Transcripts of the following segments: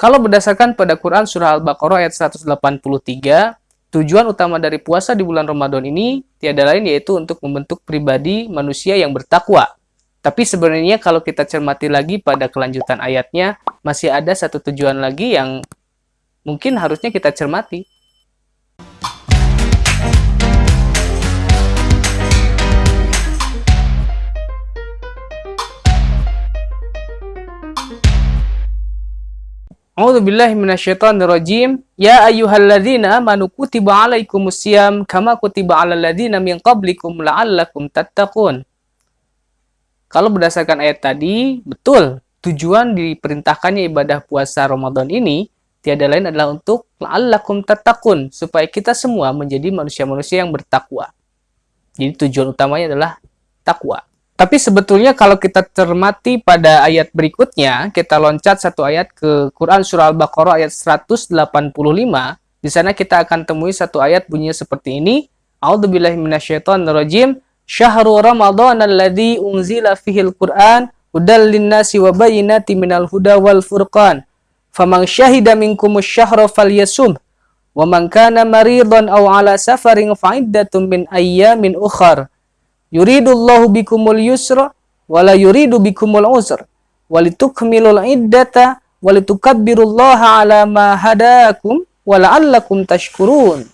Kalau berdasarkan pada Quran Surah Al-Baqarah ayat 183, tujuan utama dari puasa di bulan Ramadan ini tiada lain yaitu untuk membentuk pribadi manusia yang bertakwa. Tapi sebenarnya kalau kita cermati lagi pada kelanjutan ayatnya, masih ada satu tujuan lagi yang mungkin harusnya kita cermati. A'udzu billahi minasyaitonir rajim. Ya ayyuhalladzina amanu kutiba alaikumusiyam kama kutiba alal ladzina min qablikum la'allakum tattaqun. Kalau berdasarkan ayat tadi, betul. Tujuan diperintahkannya ibadah puasa Ramadan ini tiada lain adalah untuk la'allakum tattaqun, supaya kita semua menjadi manusia-manusia yang bertakwa. Jadi tujuan utamanya adalah takwa. Tapi sebetulnya kalau kita cermati pada ayat berikutnya, kita loncat satu ayat ke Quran Surah Al-Baqarah ayat 185. Di sana kita akan temui satu ayat bunyinya seperti ini. A'udzubillahi minasyaitonirrajim. Syahrul Ramadan alladzi unzila fihil Qur'an hudal linnasi wa bayyinati minal huda wal furqan. Faman syahida minkumus syahra falyasum. Wa man kana maridan aw ala safarin fa'iddatun min ayyamin ukhar yuridullahu bikumul yusra wala yuridu bikumul usra walitukmilul iddata walitukabbirullaha ala ma hadakum wala'allakum tashkurun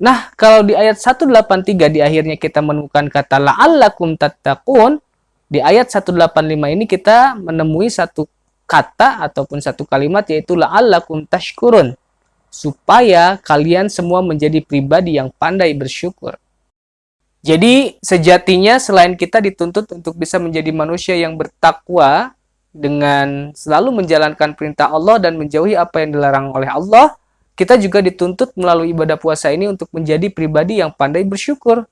Nah, kalau di ayat 183 di akhirnya kita menemukan kata la'allakum tattaqun, di ayat 185 ini kita menemui satu kata ataupun satu kalimat yaitu la'allakum tashkurun. Supaya kalian semua menjadi pribadi yang pandai bersyukur. Jadi sejatinya selain kita dituntut untuk bisa menjadi manusia yang bertakwa dengan selalu menjalankan perintah Allah dan menjauhi apa yang dilarang oleh Allah, kita juga dituntut melalui ibadah puasa ini untuk menjadi pribadi yang pandai bersyukur.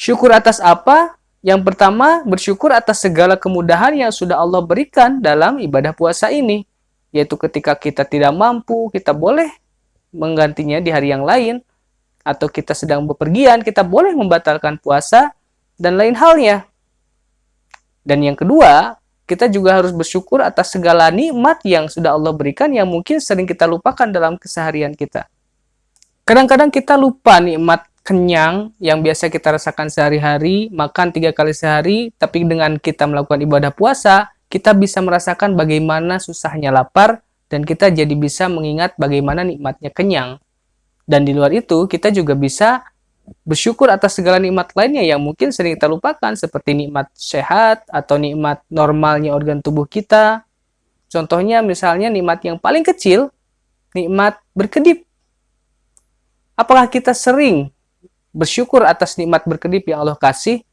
Syukur atas apa? Yang pertama, bersyukur atas segala kemudahan yang sudah Allah berikan dalam ibadah puasa ini. Yaitu ketika kita tidak mampu, kita boleh menggantinya di hari yang lain atau kita sedang bepergian, kita boleh membatalkan puasa dan lain halnya. Dan yang kedua, kita juga harus bersyukur atas segala nikmat yang sudah Allah berikan yang mungkin sering kita lupakan dalam keseharian kita. Kadang-kadang kita lupa nikmat kenyang yang biasa kita rasakan sehari-hari, makan tiga kali sehari, tapi dengan kita melakukan ibadah puasa, kita bisa merasakan bagaimana susahnya lapar, dan kita jadi bisa mengingat bagaimana nikmatnya kenyang. Dan di luar itu, kita juga bisa bersyukur atas segala nikmat lainnya yang mungkin sering kita lupakan, seperti nikmat sehat atau nikmat normalnya organ tubuh kita. Contohnya misalnya nikmat yang paling kecil, nikmat berkedip. Apakah kita sering bersyukur atas nikmat berkedip yang Allah kasih?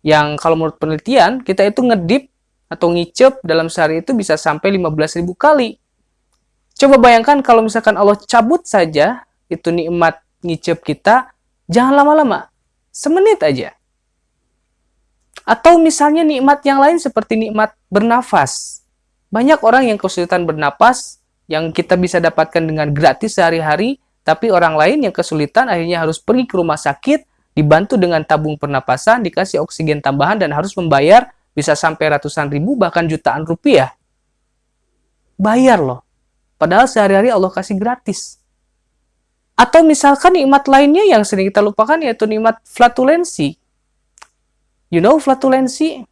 Yang kalau menurut penelitian, kita itu ngedip atau ngicep dalam sehari itu bisa sampai 15.000 kali. Coba bayangkan kalau misalkan Allah cabut saja itu nikmat ngicep kita, jangan lama-lama. Semenit aja. Atau misalnya nikmat yang lain seperti nikmat bernafas. Banyak orang yang kesulitan bernapas yang kita bisa dapatkan dengan gratis sehari-hari, tapi orang lain yang kesulitan akhirnya harus pergi ke rumah sakit, dibantu dengan tabung pernapasan, dikasih oksigen tambahan, dan harus membayar bisa sampai ratusan ribu, bahkan jutaan rupiah. Bayar loh. Padahal sehari-hari Allah kasih gratis. Atau misalkan nikmat lainnya yang sering kita lupakan yaitu nikmat flatulensi. You know flatulensi?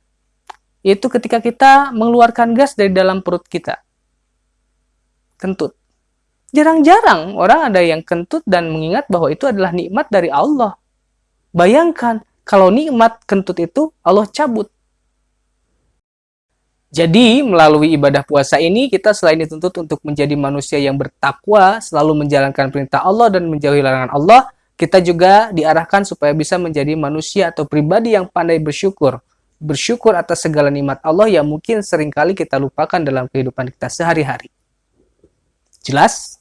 Yaitu ketika kita mengeluarkan gas dari dalam perut kita. Kentut. Jarang-jarang orang ada yang kentut dan mengingat bahwa itu adalah nikmat dari Allah. Bayangkan kalau nikmat kentut itu Allah cabut. Jadi, melalui ibadah puasa ini, kita selain dituntut untuk menjadi manusia yang bertakwa, selalu menjalankan perintah Allah dan menjauhi larangan Allah, kita juga diarahkan supaya bisa menjadi manusia atau pribadi yang pandai bersyukur. Bersyukur atas segala nikmat Allah yang mungkin sering kali kita lupakan dalam kehidupan kita sehari-hari. Jelas?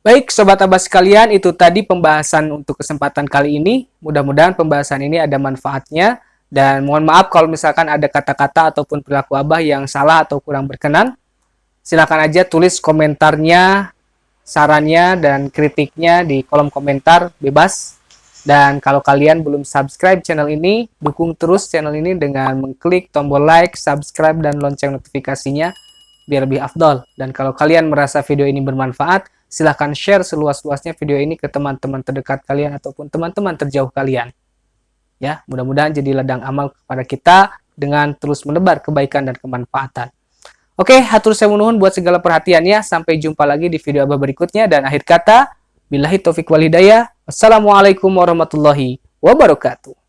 Baik, Sobat Abbas sekalian, itu tadi pembahasan untuk kesempatan kali ini. Mudah-mudahan pembahasan ini ada manfaatnya. Dan mohon maaf kalau misalkan ada kata-kata ataupun perilaku Abah yang salah atau kurang berkenan. Silakan aja tulis komentarnya, sarannya, dan kritiknya di kolom komentar bebas. Dan kalau kalian belum subscribe channel ini, dukung terus channel ini dengan mengklik tombol like, subscribe, dan lonceng notifikasinya. biar lebih afdol. Dan kalau kalian merasa video ini bermanfaat, silahkan share seluas-luasnya video ini ke teman-teman terdekat kalian ataupun teman-teman terjauh kalian. Ya, mudah-mudahan jadi ladang amal kepada kita dengan terus menebar kebaikan dan kemanfaatan. Oke, hatur saya menuhun buat segala perhatiannya. Sampai jumpa lagi di video abah berikutnya. Dan akhir kata, billahi taufik walhidayah. Wassalamualaikum warahmatullahi wabarakatuh.